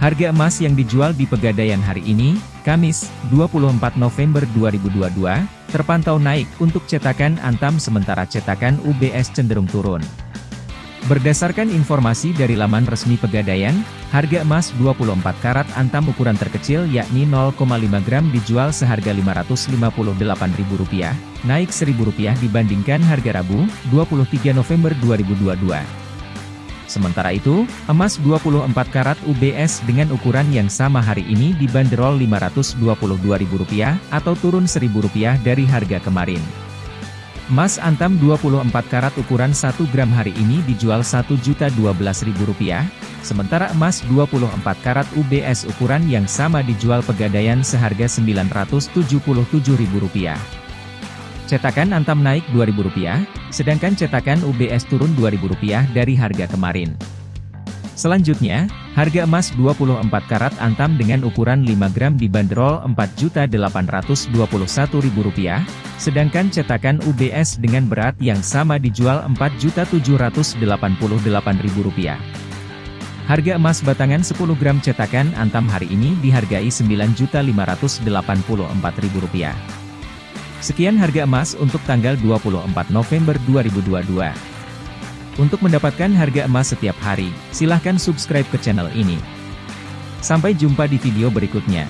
Harga emas yang dijual di Pegadaian hari ini, Kamis, 24 November 2022, terpantau naik untuk cetakan Antam sementara cetakan UBS cenderung turun. Berdasarkan informasi dari laman resmi Pegadaian, harga emas 24 karat Antam ukuran terkecil yakni 0,5 gram dijual seharga Rp558.000, naik Rp1.000 dibandingkan harga Rabu, 23 November 2022. Sementara itu, emas 24 karat UBS dengan ukuran yang sama hari ini dibanderol Rp522.000 atau turun Rp1.000 dari harga kemarin. Emas antam 24 karat ukuran 1 gram hari ini dijual Rp1.012.000, sementara emas 24 karat UBS ukuran yang sama dijual pegadaian seharga Rp977.000. Cetakan Antam naik Rp2.000, sedangkan cetakan UBS turun Rp2.000 dari harga kemarin. Selanjutnya, harga emas 24 karat Antam dengan ukuran 5 gram dibanderol Rp4.821.000, sedangkan cetakan UBS dengan berat yang sama dijual Rp4.788.000. Harga emas batangan 10 gram cetakan Antam hari ini dihargai Rp9.584.000. Sekian harga emas untuk tanggal 24 November 2022. Untuk mendapatkan harga emas setiap hari, silahkan subscribe ke channel ini. Sampai jumpa di video berikutnya.